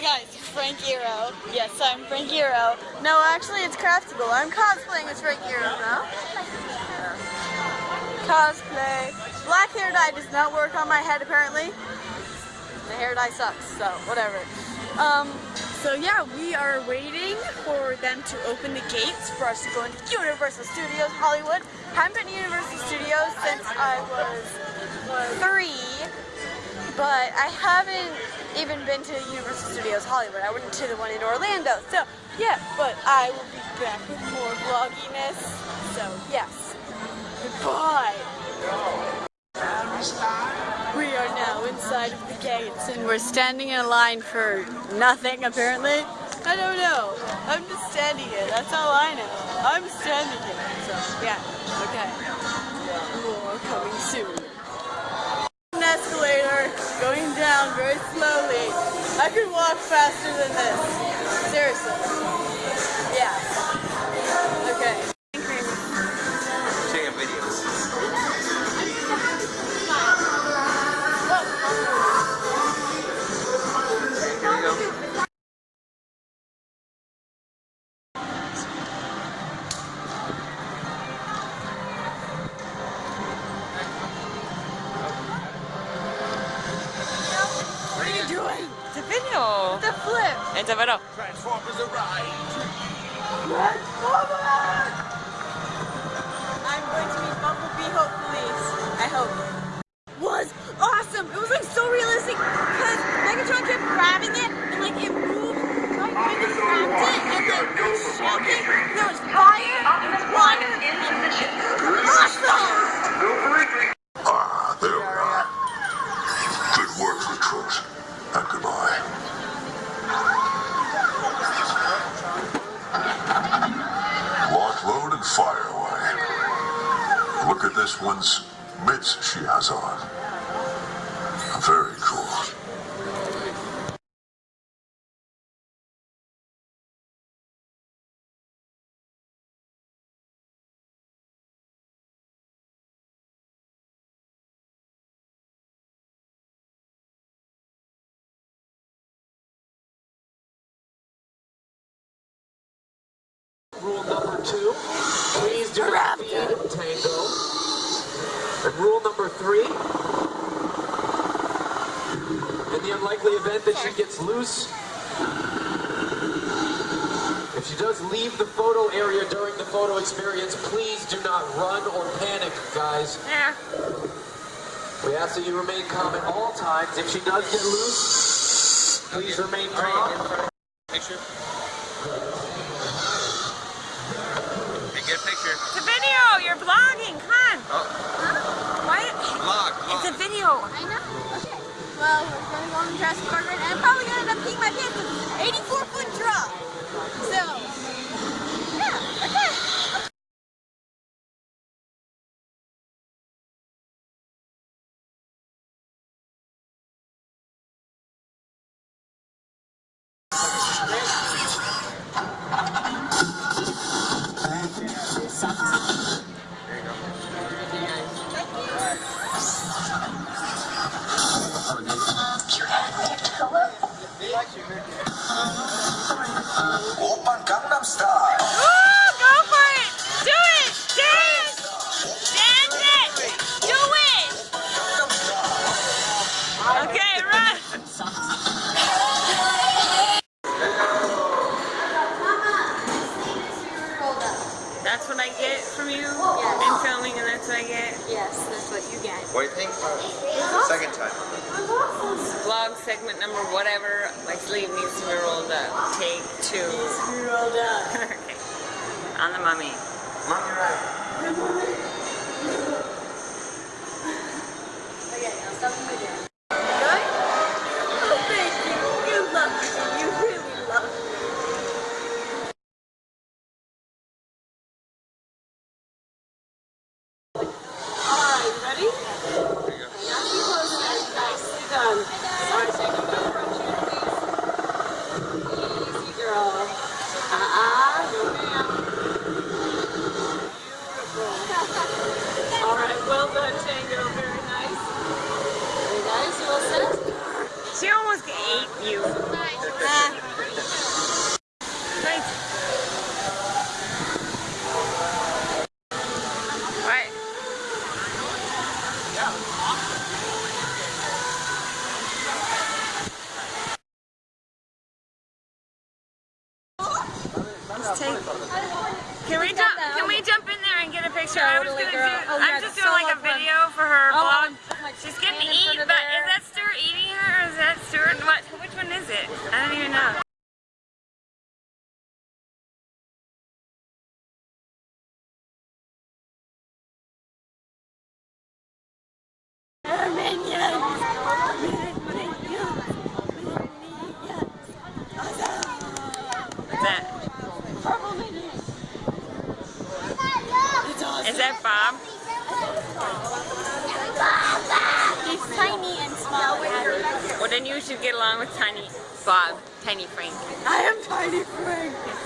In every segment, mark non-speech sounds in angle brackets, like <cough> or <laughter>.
guys, Frank Iero. Yes, I'm Frank Iero. No, actually it's Craftable. I'm cosplaying as Frank Iero now. Cosplay. Black hair dye does not work on my head apparently. The hair dye sucks, so whatever. Um, so yeah, we are waiting for them to open the gates for us to go into Universal Studios Hollywood. Haven't been to Universal Studios since I was three, but I haven't even been to Universal Studios Hollywood. I went to the one in Orlando. So yeah, but I will be back with more vlogginess. So yes, goodbye. We are now inside of the gates and we're standing in a line for nothing apparently. I don't know. I'm just standing here. That's all I know. I'm standing here. So yeah, okay. More coming soon. An escalator going down very slowly. I could walk faster than this. Seriously. Yeah. The flip. It's a video. Transformers arrive. I'm going to meet Bumblebee hopefully. I hope. Was awesome. It was like so realistic because Megatron kept grabbing it and like it moved right when he grabbed it and like it was shaking. There was fire and water. Awesome. Number two, please do not feed Tango. And rule number three, in the unlikely event that she gets loose, if she does leave the photo area during the photo experience, please do not run or panic, guys. We ask that you remain calm at all times. If she does get loose, please remain calm. Picture. Hey, get a picture. It's a video. You're vlogging. Come on. Oh, Why? vlog, vlog. It's a video. I know. Okay. Well, we're going to go on the Jurassic Park and I'm probably going to end up peeing my pants sleeve needs to be rolled up. Take two. Rolled up. <laughs> okay. On the mummy. Mommy right. <laughs> Okay, now stop my dance. Oh, I'm yeah, just so doing like a fun. video for her Oh, vlog. um, She's getting in eaten, but is that Stuart eating her or is that Stuart? What? Which one is it? I don't even know. What's that? Is that Bob? He's tiny and small. Well, then you should get along with Tiny Bob, Tiny Frank. I am Tiny Frank.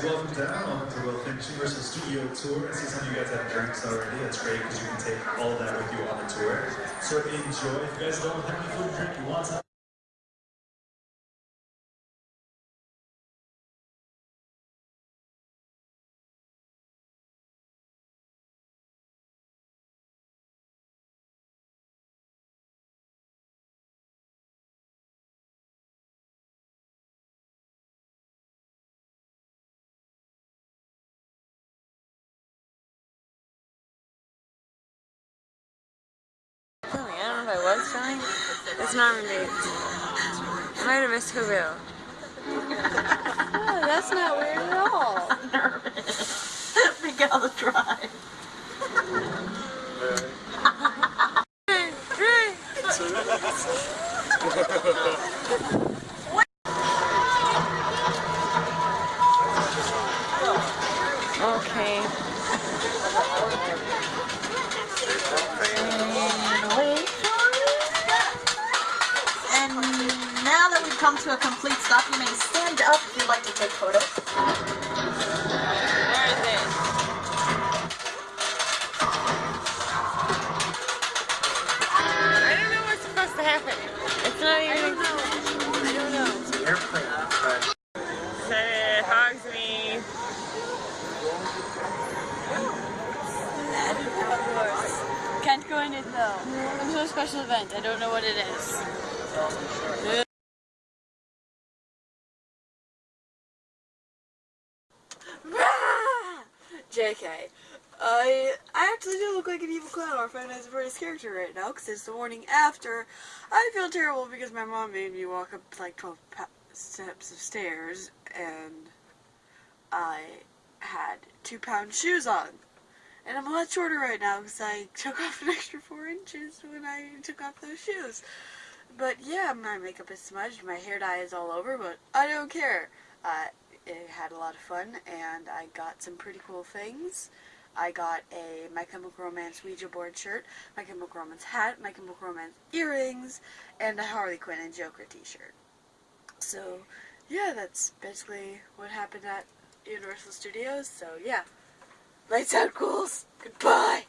guys, welcome down. Welcome to World Finishing Universal Studio Tour. I see some of you guys have drinks already. That's great because you can take all that with you on the tour. So enjoy. If you guys don't have any food drink, you want some. It's not really. I might have missed Whoville. Oh, that's not weird at all. <laughs> Miguel the Drive. Okay. And now that we've come to a complete stop, you may stand up if you'd like to take photos. Where is it? I don't know what's supposed to happen. It's not even. I don't know. Airplane. So it hogs me. Can't go in it though. There's no special event. I don't know what it is. JK. I I actually do look like an evil clown or Five Nights at Freddy's character right now because it's the morning after. I feel terrible because my mom made me walk up like 12 pa- steps of stairs and I had two pound shoes on. And I'm a lot shorter right now because I <laughs> took off an extra four inches when I took off those shoes. But yeah, my makeup is smudged, my hair dye is all over, but I don't care. Uh, it had a lot of fun, and I got some pretty cool things. I got a My Chemical Romance Ouija board shirt, My Chemical Romance hat, My Chemical Romance earrings, and a Harley Quinn and Joker t-shirt. So, yeah, that's basically what happened at Universal Studios. So, yeah. Lights out, ghouls. Goodbye.